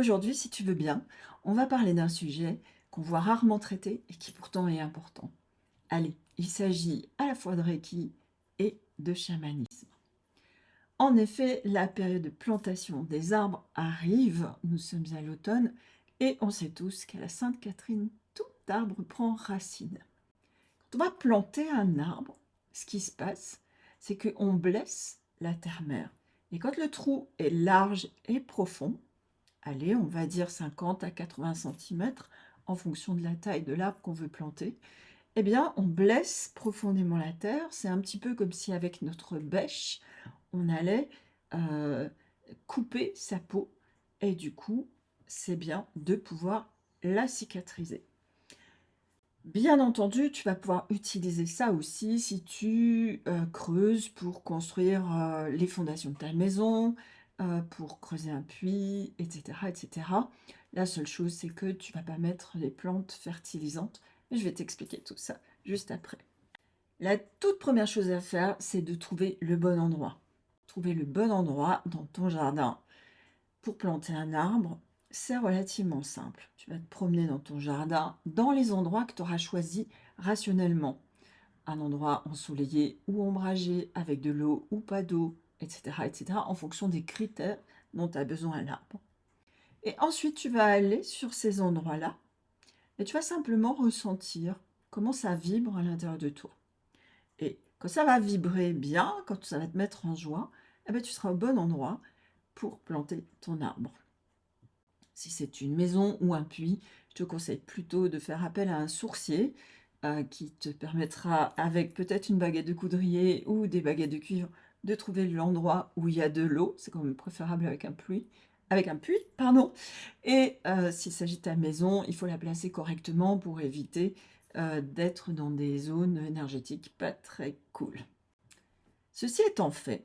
Aujourd'hui, si tu veux bien, on va parler d'un sujet qu'on voit rarement traité et qui pourtant est important. Allez, il s'agit à la fois de Reiki et de chamanisme. En effet, la période de plantation des arbres arrive, nous sommes à l'automne, et on sait tous qu'à la Sainte Catherine, tout arbre prend racine. Quand on va planter un arbre, ce qui se passe, c'est qu'on blesse la terre-mère. Et quand le trou est large et profond, on va dire 50 à 80 cm, en fonction de la taille de l'arbre qu'on veut planter, eh bien, on blesse profondément la terre. C'est un petit peu comme si avec notre bêche, on allait euh, couper sa peau. Et du coup, c'est bien de pouvoir la cicatriser. Bien entendu, tu vas pouvoir utiliser ça aussi si tu euh, creuses pour construire euh, les fondations de ta maison, euh, pour creuser un puits, etc., etc. La seule chose, c'est que tu vas pas mettre les plantes fertilisantes. je vais t'expliquer tout ça juste après. La toute première chose à faire, c'est de trouver le bon endroit. Trouver le bon endroit dans ton jardin pour planter un arbre c'est relativement simple. Tu vas te promener dans ton jardin, dans les endroits que tu auras choisis rationnellement. Un endroit ensoleillé ou ombragé, avec de l'eau ou pas d'eau, etc., etc., en fonction des critères dont tu as besoin l'arbre. Et ensuite, tu vas aller sur ces endroits-là et tu vas simplement ressentir comment ça vibre à l'intérieur de toi. Et quand ça va vibrer bien, quand ça va te mettre en joie, eh bien, tu seras au bon endroit pour planter ton arbre. Si c'est une maison ou un puits, je te conseille plutôt de faire appel à un sourcier euh, qui te permettra, avec peut-être une baguette de coudrier ou des baguettes de cuivre, de trouver l'endroit où il y a de l'eau. C'est quand même préférable avec un puits. Avec un puits, pardon. Et euh, s'il s'agit de ta maison, il faut la placer correctement pour éviter euh, d'être dans des zones énergétiques pas très cool. Ceci étant fait,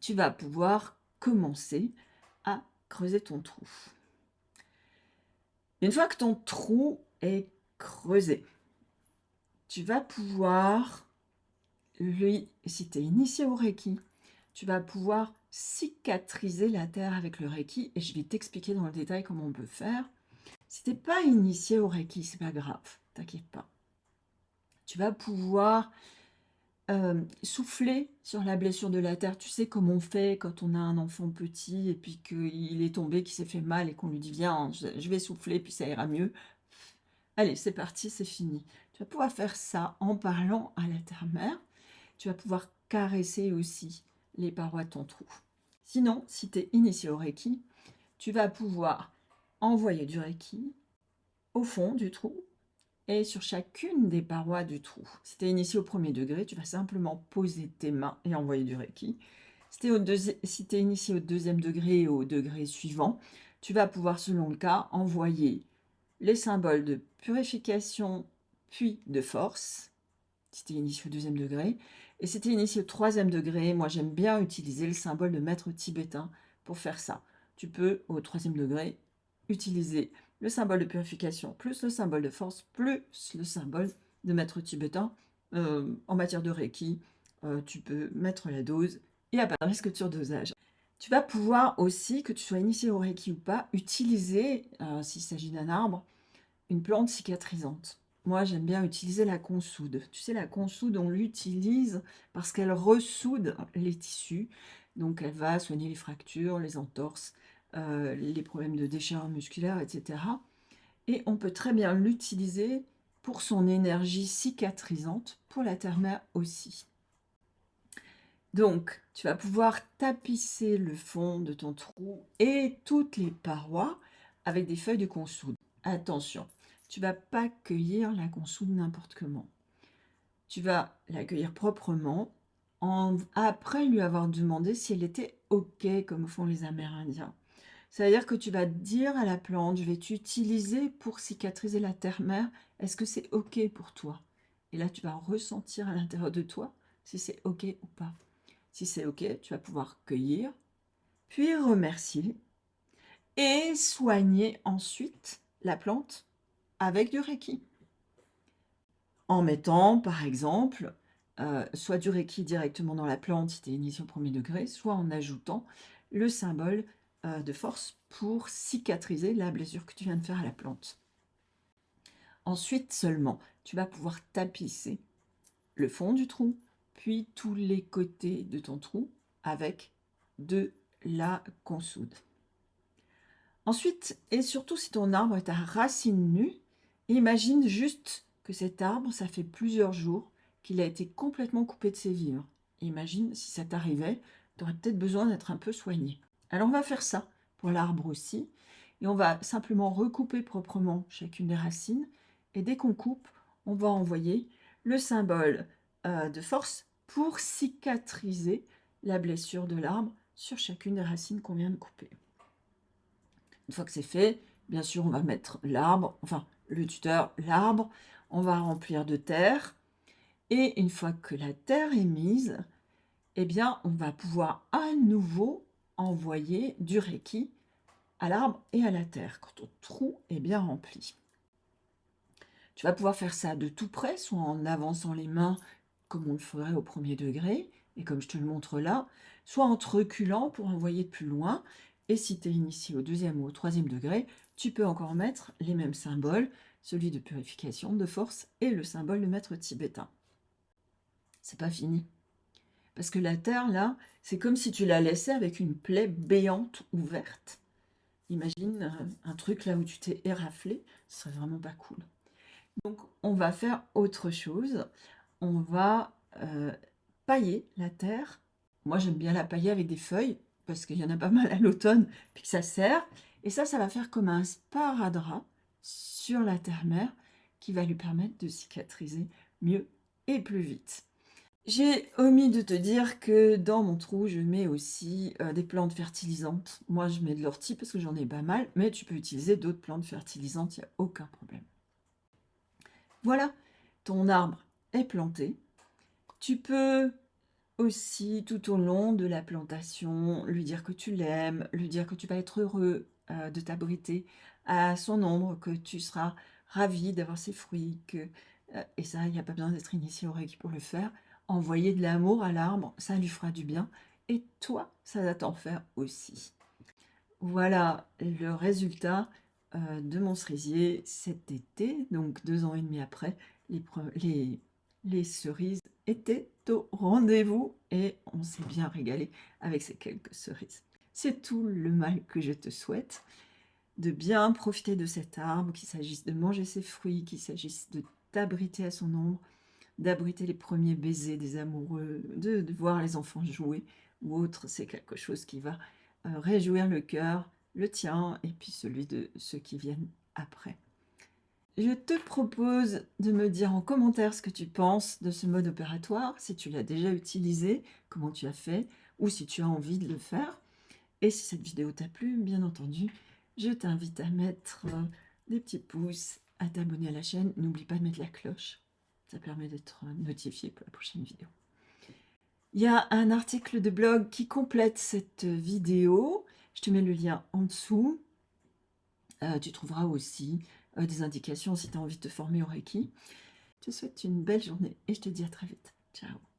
tu vas pouvoir commencer à creuser ton trou. Une fois que ton trou est creusé, tu vas pouvoir, lui, si tu es initié au Reiki, tu vas pouvoir cicatriser la terre avec le Reiki et je vais t'expliquer dans le détail comment on peut faire. Si tu n'es pas initié au Reiki, c'est pas grave, t'inquiète pas. Tu vas pouvoir euh, souffler sur la blessure de la terre. Tu sais comment on fait quand on a un enfant petit et puis qu'il est tombé, qu'il s'est fait mal et qu'on lui dit « Viens, je vais souffler, puis ça ira mieux. » Allez, c'est parti, c'est fini. Tu vas pouvoir faire ça en parlant à la terre-mère. Tu vas pouvoir caresser aussi les parois de ton trou. Sinon, si tu es initié au Reiki, tu vas pouvoir envoyer du Reiki au fond du trou et sur chacune des parois du trou. Si tu es initié au premier degré, tu vas simplement poser tes mains et envoyer du Reiki. Si tu es, initié au deuxième degré et au degré suivant, tu vas pouvoir, selon le cas, envoyer les symboles de purification puis de force, si tu es initié au deuxième degré. Et es initié au troisième degré, moi j'aime bien utiliser le symbole de maître tibétain pour faire ça. Tu peux, au troisième degré, utiliser le symbole de purification, plus le symbole de force, plus le symbole de maître tibétain. Euh, en matière de Reiki, euh, tu peux mettre la dose et apparaître que dosage. Tu vas pouvoir aussi, que tu sois initié au Reiki ou pas, utiliser, euh, s'il s'agit d'un arbre, une plante cicatrisante. Moi, j'aime bien utiliser la consoude. Tu sais, la consoude, on l'utilise parce qu'elle ressoude les tissus. Donc, elle va soigner les fractures, les entorses, euh, les problèmes de déchirure musculaire, etc. Et on peut très bien l'utiliser pour son énergie cicatrisante, pour la terre-mère aussi. Donc, tu vas pouvoir tapisser le fond de ton trou et toutes les parois avec des feuilles de consoude. Attention, tu vas pas cueillir la consoude n'importe comment. Tu vas la cueillir proprement en, après lui avoir demandé si elle était OK, comme font les Amérindiens. C'est-à-dire que tu vas dire à la plante, je vais t'utiliser pour cicatriser la terre-mère, est-ce que c'est OK pour toi? Et là, tu vas ressentir à l'intérieur de toi si c'est OK ou pas. Si c'est OK, tu vas pouvoir cueillir, puis remercier et soigner ensuite la plante avec du Reiki. En mettant, par exemple, euh, soit du Reiki directement dans la plante si tu es initié au premier degré, soit en ajoutant le symbole euh, de force pour cicatriser la blessure que tu viens de faire à la plante. Ensuite seulement, tu vas pouvoir tapisser le fond du trou, puis tous les côtés de ton trou avec de la consoude. Ensuite, et surtout si ton arbre est à racine nue, imagine juste que cet arbre, ça fait plusieurs jours qu'il a été complètement coupé de ses vivres. Imagine si ça t'arrivait, tu aurais peut-être besoin d'être un peu soigné. Alors on va faire ça pour l'arbre aussi, et on va simplement recouper proprement chacune des racines, et dès qu'on coupe, on va envoyer le symbole euh, de force pour cicatriser la blessure de l'arbre sur chacune des racines qu'on vient de couper. Une fois que c'est fait, bien sûr, on va mettre l'arbre, enfin le tuteur, l'arbre, on va remplir de terre, et une fois que la terre est mise, eh bien, on va pouvoir à nouveau envoyer du Reiki à l'arbre et à la terre quand ton trou est bien rempli. Tu vas pouvoir faire ça de tout près, soit en avançant les mains comme on le ferait au premier degré, et comme je te le montre là, soit en te reculant pour envoyer de plus loin. Et si tu es initié au deuxième ou au troisième degré, tu peux encore mettre les mêmes symboles, celui de purification, de force et le symbole de maître tibétain. C'est pas fini. Parce que la terre, là, c'est comme si tu la laissais avec une plaie béante ouverte. Imagine euh, un truc là où tu t'es éraflé, ce serait vraiment pas cool. Donc, on va faire autre chose on va euh, pailler la terre. Moi, j'aime bien la pailler avec des feuilles, parce qu'il y en a pas mal à l'automne, puis que ça sert. Et ça, ça va faire comme un sparadrap sur la terre-mère, qui va lui permettre de cicatriser mieux et plus vite. J'ai omis de te dire que dans mon trou, je mets aussi euh, des plantes fertilisantes. Moi, je mets de l'ortie parce que j'en ai pas mal, mais tu peux utiliser d'autres plantes fertilisantes, il n'y a aucun problème. Voilà, ton arbre est planté. Tu peux aussi, tout au long de la plantation, lui dire que tu l'aimes, lui dire que tu vas être heureux euh, de t'abriter à son ombre, que tu seras ravi d'avoir ses fruits, que, euh, et ça, il n'y a pas besoin d'être initié au Reiki pour le faire. Envoyer de l'amour à l'arbre, ça lui fera du bien, et toi, ça va t'en faire aussi. Voilà le résultat euh, de mon cerisier cet été, donc deux ans et demi après, les, cerises étaient au rendez-vous et on s'est bien régalé avec ces quelques cerises. C'est tout le mal que je te souhaite, de bien profiter de cet arbre, qu'il s'agisse de manger ses fruits, qu'il s'agisse de t'abriter à son ombre, d'abriter les premiers baisers des amoureux, de, voir les enfants jouer ou autre, c'est quelque chose qui va euh, réjouir le cœur, le tien et puis celui de ceux qui viennent après. Je te propose de me dire en commentaire ce que tu penses de ce mode opératoire, si tu l'as déjà utilisé, comment tu as fait, ou si tu as envie de le faire. Et si cette vidéo t'a plu, bien entendu, je t'invite à mettre euh, des petits pouces, à t'abonner à la chaîne. N'oublie pas de mettre la cloche, ça permet d'être notifié pour la prochaine vidéo. Il y a un article de blog qui complète cette vidéo. Je te mets le lien en dessous. Euh, tu trouveras aussi euh, des indications si tu as envie de te former au Reiki. Je te souhaite une belle journée et je te dis à très vite. Ciao